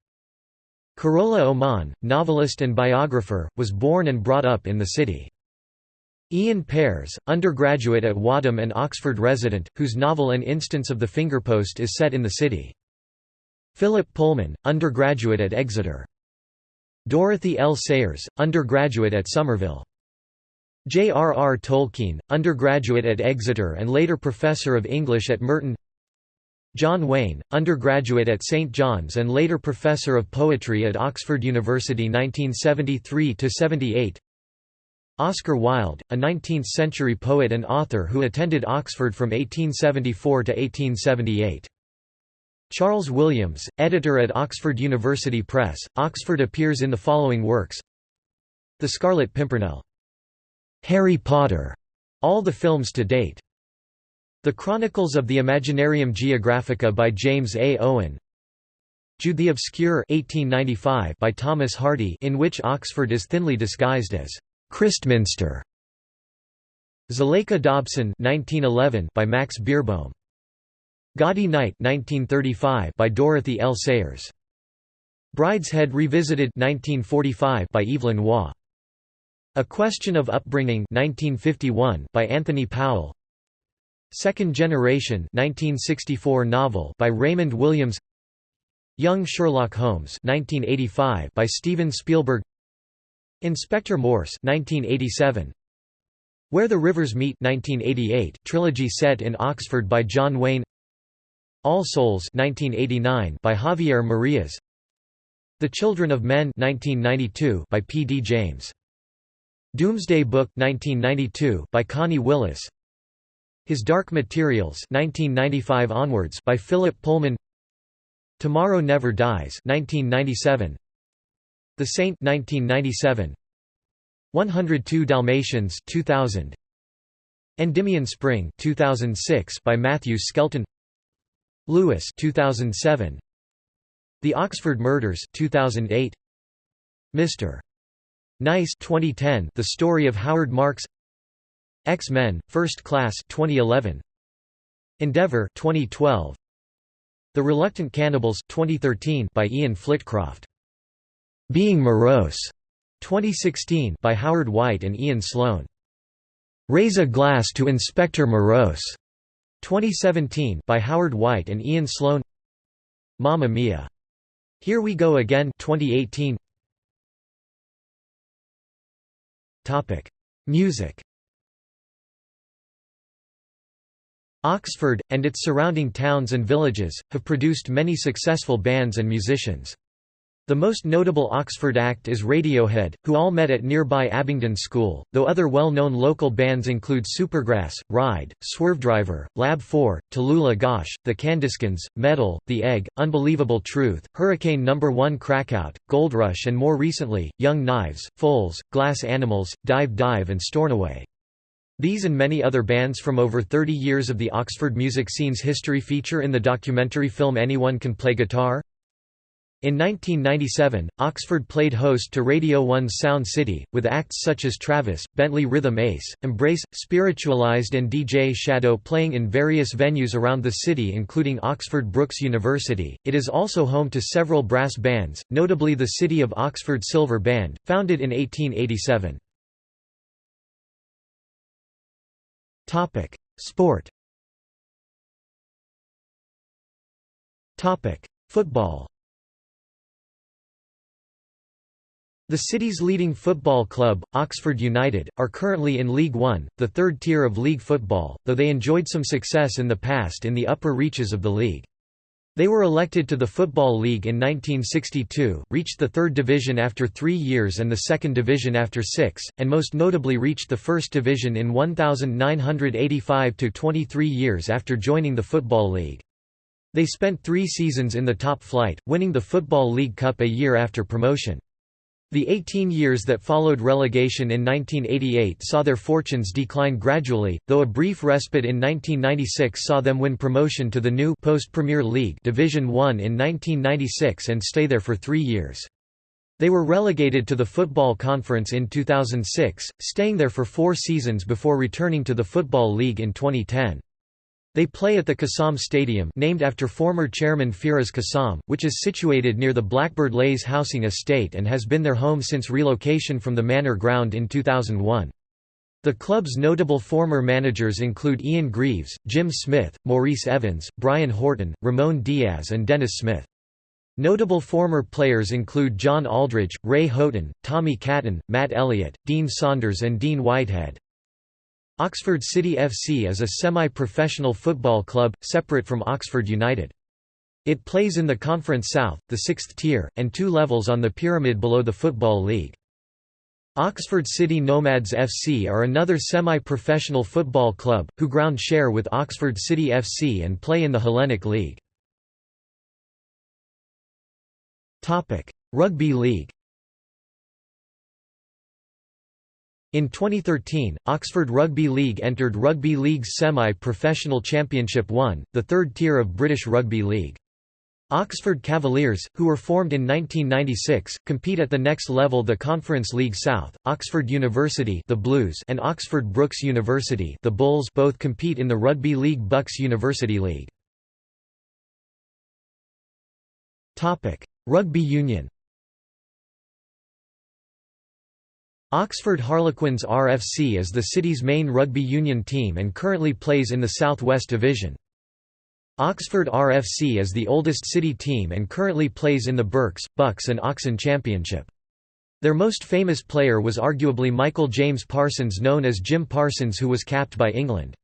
Carola Oman, novelist and biographer, was born and brought up in the city. Ian Pears, undergraduate at Wadham and Oxford resident, whose novel An Instance of the Fingerpost is set in the city. Philip Pullman, undergraduate at Exeter. Dorothy L. Sayers, undergraduate at Somerville. J. R. R. Tolkien, undergraduate at Exeter and later professor of English at Merton John Wain, undergraduate at St John's and later professor of poetry at Oxford University 1973–78 Oscar Wilde, a 19th-century poet and author who attended Oxford from 1874 to 1878. Charles Williams, editor at Oxford University Press, Oxford appears in the following works The Scarlet Pimpernel. Harry Potter, all the films to date. The Chronicles of the Imaginarium Geographica by James A. Owen Jude the Obscure 1895 by Thomas Hardy in which Oxford is thinly disguised as Christminster Zuleika Dobson 1911 by Max Beerbohm Gaudy Night 1935 by Dorothy L. Sayers. Brideshead Revisited 1945 by Evelyn Waugh. A Question of Upbringing 1951 by Anthony Powell. Second Generation 1964 novel by Raymond Williams. Young Sherlock Holmes 1985 by Steven Spielberg. Inspector Morse 1987 Where the Rivers Meet 1988 trilogy set in Oxford by John Wain All Souls 1989 by Javier Marias. The Children of Men 1992 by P. D. James. Doomsday Book 1992 by Connie Willis. His Dark Materials 1995 onwards by Philip Pullman. Tomorrow Never Dies 1997 The Saint 1997 102 Dalmatians 2000 Endymion Spring 2006 by Matthew Skelton Lewis 2007 The Oxford Murders 2008 Mr. Nice 2010 The Story of Howard Marks X-Men: First Class 2011. Endeavour 2012. The Reluctant Cannibals 2013 by Ian Flitcroft. Being Morose 2016 by Howard White and Ian Sloane. Raise a Glass to Inspector Morose 2017 by Howard White and Ian Sloane. Mamma Mia! Here We Go Again 2018. Topic: Music Oxford, and its surrounding towns and villages, have produced many successful bands and musicians. The most notable Oxford act is Radiohead, who all met at nearby Abingdon School, though other well-known local bands include Supergrass, Ride, Swervedriver, Lab 4, Talulah Gosh, The Candyskins, Metal, The Egg, Unbelievable Truth, Hurricane No. 1 Crackout, Goldrush and more recently, Young Knives, Foals, Glass Animals, Dive Dive and Stornoway. These and many other bands from over 30 years of the Oxford music scene's history feature in the documentary film Anyone Can Play Guitar? In 1997, Oxford played host to Radio 1's Sound City, with acts such as Travis, Bentley Rhythm Ace, Embrace, Spiritualized and DJ Shadow playing in various venues around the city including Oxford Brookes University. It is also home to several brass bands, notably the City of Oxford Silver Band, founded in 1887. Topic: Sport. Topic: Football. The city's leading football club, Oxford United, are currently in League One, the third tier of league football, though they enjoyed some success in the past in the upper reaches of the league. They were elected to the Football League in 1962, reached the third division after three years and the second division after six, and most notably reached the first division in 1985–23 years after joining the Football League. They spent three seasons in the top flight, winning the Football League Cup a year after promotion. The 18 years that followed relegation in 1988 saw their fortunes decline gradually, though a brief respite in 1996 saw them win promotion to the new post-Premier League Division 1 in 1996 and stay there for three years. They were relegated to the Football Conference in 2006, staying there for four seasons before returning to the Football League in 2010. They play at the Kassam Stadium named after former chairman Firas Kassam, which is situated near the Blackbird Leys housing estate and has been their home since relocation from the Manor Ground in 2001. The club's notable former managers include Ian Greaves, Jim Smith, Maurice Evans, Brian Horton, Ramon Diaz and Dennis Smith. Notable former players include John Aldridge, Ray Houghton, Tommy Caton, Matt Elliott, Dean Saunders and Dean Whitehead. Oxford City FC is a semi-professional football club, separate from Oxford United. It plays in the Conference South, the sixth tier, and two levels on the pyramid below the Football League. Oxford City Nomads FC are another semi-professional football club, who ground share with Oxford City FC and play in the Hellenic League. Rugby League In 2013, Oxford Rugby League entered Rugby League's semi-professional Championship 1, the third tier of British Rugby League. Oxford Cavaliers, who were formed in 1996, compete at the next level the Conference League South. Oxford University the Blues and Oxford Brookes University the Bulls both compete in the Rugby League BUCS University League. Rugby Union Oxford Harlequins RFC is the city's main rugby union team and currently plays in the South West Division. Oxford RFC is the oldest city team and currently plays in the Berks, Bucks and Oxon Championship. Their most famous player was arguably Michael James Parsons known as Jim Parsons who was capped by England.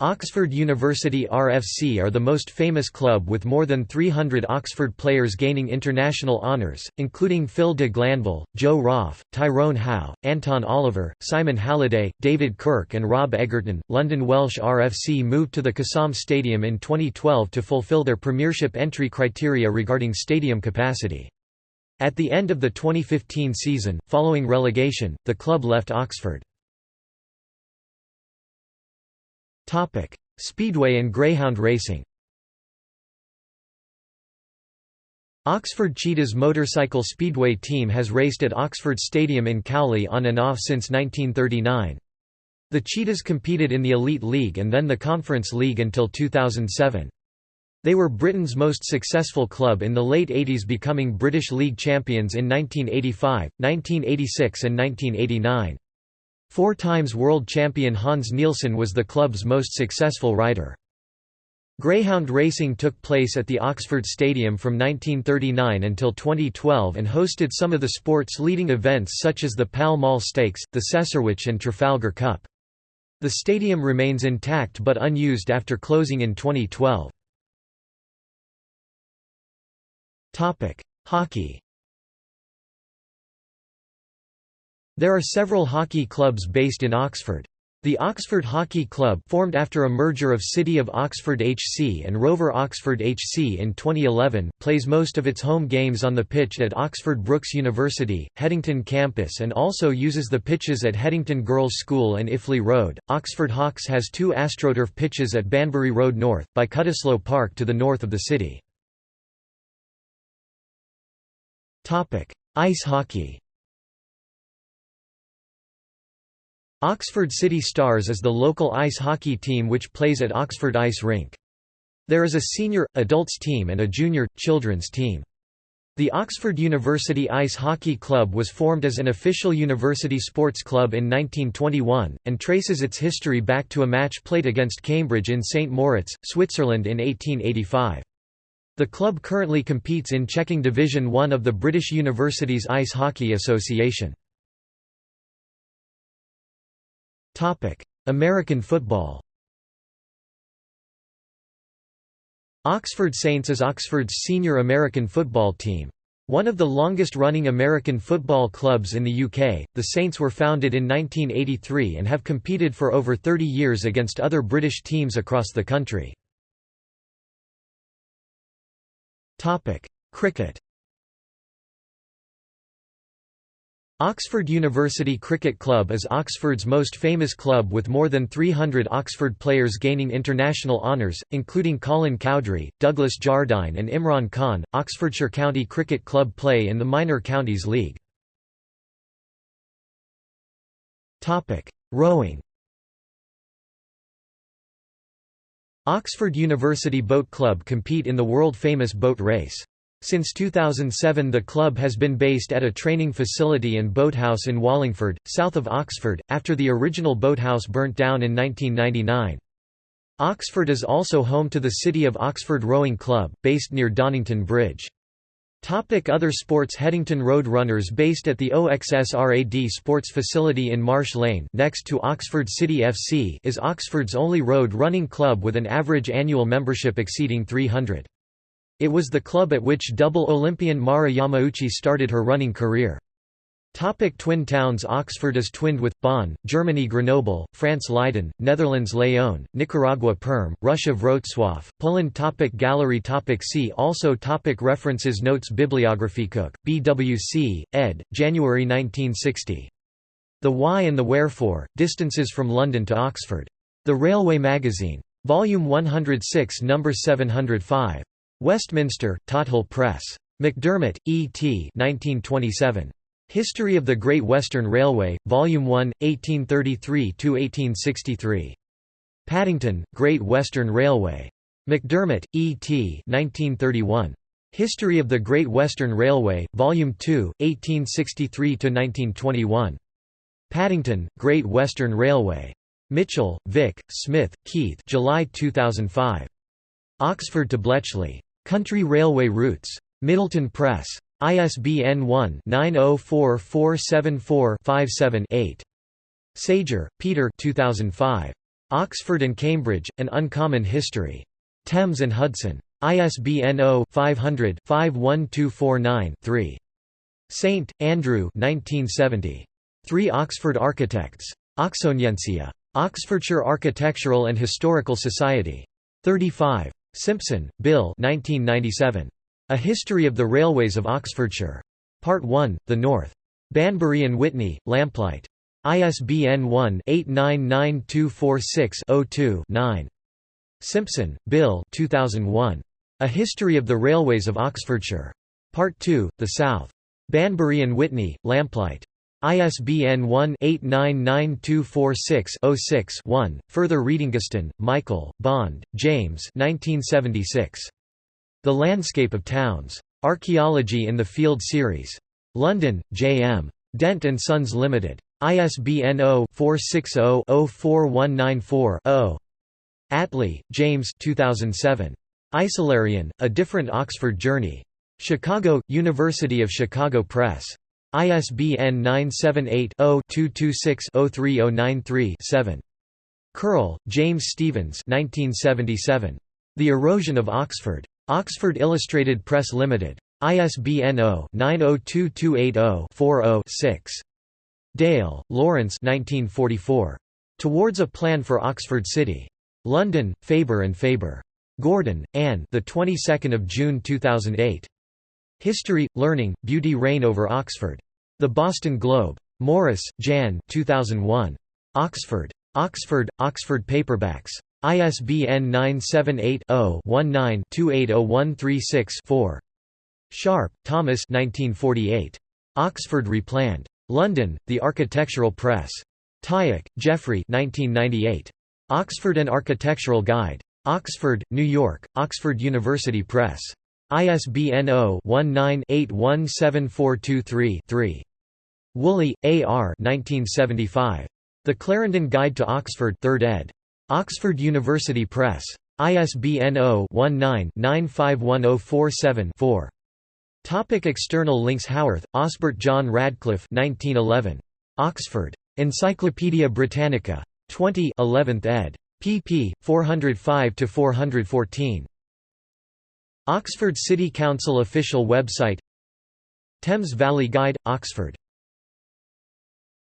Oxford University RFC are the most famous club with more than 300 Oxford players gaining international honours, including Phil de Glanville, Joe Roff, Tyrone Howe, Anton Oliver, Simon Halliday, David Kirk and Rob Egerton. London Welsh RFC moved to the Kassam Stadium in 2012 to fulfil their Premiership entry criteria regarding stadium capacity. At the end of the 2015 season, following relegation, the club left Oxford. Topic: Speedway and greyhound racing. Oxford Cheetahs motorcycle speedway team has raced at Oxford Stadium in Cowley on and off since 1939. The Cheetahs competed in the Elite League and then the Conference League until 2007. They were Britain's most successful club in the late 80s becoming British League champions in 1985, 1986 and 1989. Four times world champion Hans Nielsen was the club's most successful rider. Greyhound racing took place at the Oxford Stadium from 1939 until 2012 and hosted some of the sport's leading events such as the Pall Mall Stakes, the Cesarewitch and Trafalgar Cup. The stadium remains intact but unused after closing in 2012. Hockey There are several hockey clubs based in Oxford. The Oxford Hockey Club formed after a merger of City of Oxford HC and Rover Oxford HC in 2011 plays most of its home games on the pitch at Oxford Brookes University, Headington campus and also uses the pitches at Headington Girls' School and Iffley Road. Oxford Hawks has two AstroTurf pitches at Banbury Road North, by Cutteslowe Park to the north of the city. Ice hockey Oxford City Stars is the local ice hockey team which plays at Oxford Ice Rink. There is a senior, adults team and a junior, children's team. The Oxford University Ice Hockey Club was formed as an official university sports club in 1921, and traces its history back to a match played against Cambridge in St Moritz, Switzerland in 1885. The club currently competes in checking Division One of the British Universities Ice Hockey Association. American football Oxford Saints is Oxford's senior American football team. One of the longest-running American football clubs in the UK, the Saints were founded in 1983 and have competed for over 30 years against other British teams across the country. Cricket Oxford University Cricket Club is Oxford's most famous club with more than 300 Oxford players gaining international honours, including Colin Cowdrey, Douglas Jardine and Imran Khan. Oxfordshire County Cricket Club play in the Minor Counties League. Rowing Oxford University Boat Club compete in the world-famous boat race. Since 2007 the club has been based at a training facility and boathouse in Wallingford, south of Oxford, after the original boathouse burnt down in 1999. Oxford is also home to the City of Oxford Rowing Club, based near Donington Bridge. Topic other sports Headington Road Runners based at the OXSRAD Sports Facility in Marsh Lane next to Oxford City FC is Oxford's only road running club with an average annual membership exceeding 300. It was the club at which double Olympian Mara Yamauchi started her running career. Topic twin towns Oxford is twinned with, Bonn, Germany Grenoble, France Leiden, Netherlands Leon, Nicaragua Perm, Russia Wrocław, Poland topic Gallery topic See also topic References Notes Bibliography Cook, BWC, ed., January 1960. The Why and the Wherefore, Distances from London to Oxford. The Railway Magazine. Volume 106 No. 705. Westminster, Tothill Press. McDermott, E. T. 1927. History of the Great Western Railway, Volume 1, 1833–1863. Paddington, Great Western Railway. McDermott, E. T. 1931. History of the Great Western Railway, Volume 2, 1863–1921. Paddington, Great Western Railway. Mitchell, Vic, Smith, Keith July 2005. Oxford to Bletchley. Country Railway Routes. Middleton Press. ISBN 1-904474-57-8. Sager, Peter 2005. Oxford and Cambridge, An Uncommon History. Thames and Hudson. ISBN 0-500-51249-3. Saint, Andrew 1970. Three Oxford Architects. Oxoniensia. Oxfordshire Architectural and Historical Society. 35. Simpson, Bill 1997. A History of the Railways of Oxfordshire. Part 1, The North. Banbury and Witney, Lamplight. ISBN 1-899246-02-9. Simpson, Bill 2001. A History of the Railways of Oxfordshire. Part 2, The South. Banbury and Witney, Lamplight. ISBN 1-899246-06-1. Further reading Guston, Michael, Bond, James 1976. The Landscape of Towns. Archaeology in the Field Series. London, J. M. Dent & Sons Limited. ISBN 0-460-04194-0. Attlee, James 2007. Isolarion, A Different Oxford Journey. Chicago, University of Chicago Press. ISBN 978-0-226-03093-7. Curl, James Stevens The Erosion of Oxford. Oxford Illustrated Press Limited. ISBN 0-902280-40-6. Dale, Lawrence Towards a Plan for Oxford City. London, Faber and Faber. Gordon, Anne the 22nd of June 2008. History, Learning, Beauty Reign over Oxford. The Boston Globe. Morris, Jan 2001. Oxford. Oxford, Oxford Paperbacks. ISBN 978-0-19-280136-4. Sharp, Thomas 1948. Oxford Replanned. London, The Architectural Press. Tyack, Geoffrey 1998. Oxford an Architectural Guide. Oxford, New York, Oxford University Press. ISBN 0-19-817423-3. Woolley, A. R. 1975. The Clarendon Guide to Oxford 3rd ed. Oxford University Press. ISBN 0-19-951047-4. Topic external links Howarth, Osbert John Radcliffe 1911. Oxford. Encyclopædia Britannica. 20 11th ed. pp. 405–414. Oxford City Council official website Thames Valley Guide, Oxford